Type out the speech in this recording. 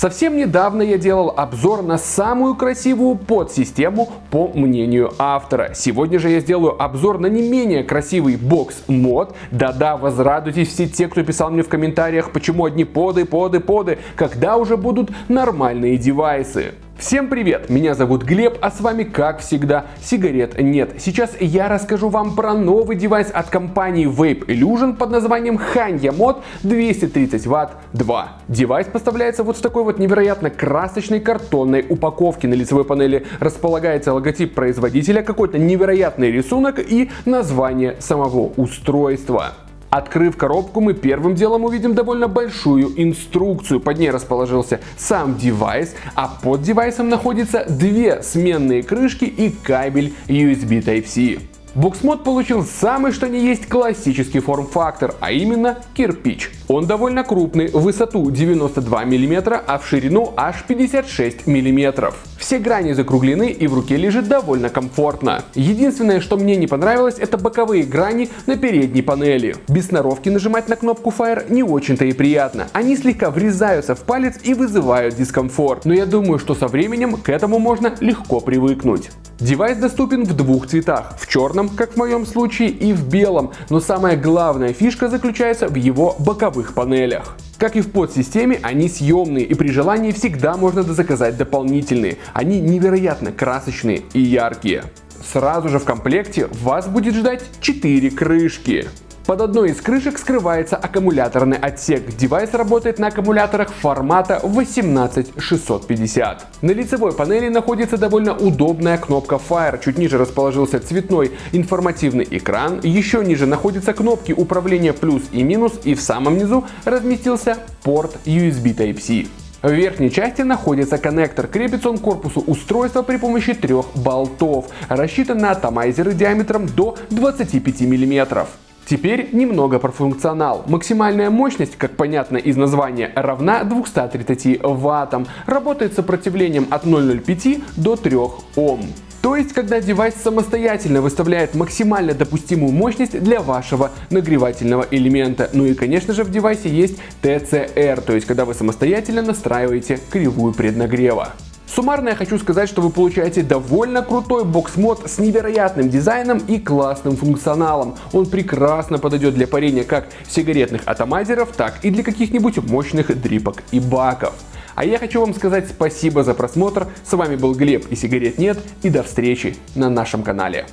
Совсем недавно я делал обзор на самую красивую pod-систему по мнению автора. Сегодня же я сделаю обзор на не менее красивый бокс-мод. Да-да, возрадуйтесь все те, кто писал мне в комментариях, почему одни поды, поды, поды, когда уже будут нормальные девайсы. Всем привет, меня зовут Глеб, а с вами как всегда сигарет нет. Сейчас я расскажу вам про новый девайс от компании Vapelustion под названием Hannya Mod 230 Вт 2. Девайс поставляется вот в такой вот невероятно красочной картонной упаковке. На лицевой панели располагается логотип производителя, какой-то невероятный рисунок и название самого устройства. Открыв коробку, мы первым делом увидим довольно большую инструкцию. Под ней расположился сам девайс, а под девайсом находятся две сменные крышки и кабель USB Type-C. Буксмод получил самый что ни есть классический форм-фактор, а именно кирпич. Он довольно крупный, в высоту 92 мм, а в ширину аж 56 мм. Все грани закруглены и в руке лежит довольно комфортно. Единственное, что мне не понравилось, это боковые грани на передней панели. Без сноровки нажимать на кнопку Fire не очень-то и приятно. Они слегка врезаются в палец и вызывают дискомфорт. Но я думаю, что со временем к этому можно легко привыкнуть. Девайс доступен в двух цветах, в черном, как в моем случае, и в белом, но самая главная фишка заключается в его боковых панелях. Как и в pod-системе, они съемные и при желании всегда можно заказать дополнительные. Они невероятно красочные и яркие. Сразу же в комплекте вас будет ждать 4 крышки. Под одной из крышек скрывается аккумуляторный отсек. Девайс работает на аккумуляторах формата 18650. На лицевой панели находится довольно удобная кнопка Fire. Чуть ниже расположился цветной информативный экран. Еще ниже находятся кнопки управления плюс и минус. И в самом низу разместился порт USB Type-C. В верхней части находится коннектор. Крепится он к корпусу устройства при помощи трех болтов. Рассчитан на атомайзеры диаметром до 25 мм. Теперь немного про функционал. Максимальная мощность, как понятно из названия, равна 230 ваттам. Работает сопротивлением от 0,05 до 3 Ом. То есть, когда девайс самостоятельно выставляет максимально допустимую мощность для вашего нагревательного элемента. Ну и конечно же в девайсе есть TCR, то есть когда вы самостоятельно настраиваете кривую преднагрева. Суммарно я хочу сказать, что вы получаете довольно крутой бокс-мод с невероятным дизайном и классным функционалом. Он прекрасно подойдет для парения как сигаретных атомайзеров, так и для каких-нибудь мощных дрипок и баков. А я хочу вам сказать спасибо за просмотр. С вами был Глеб и сигарет нет. И до встречи на нашем канале.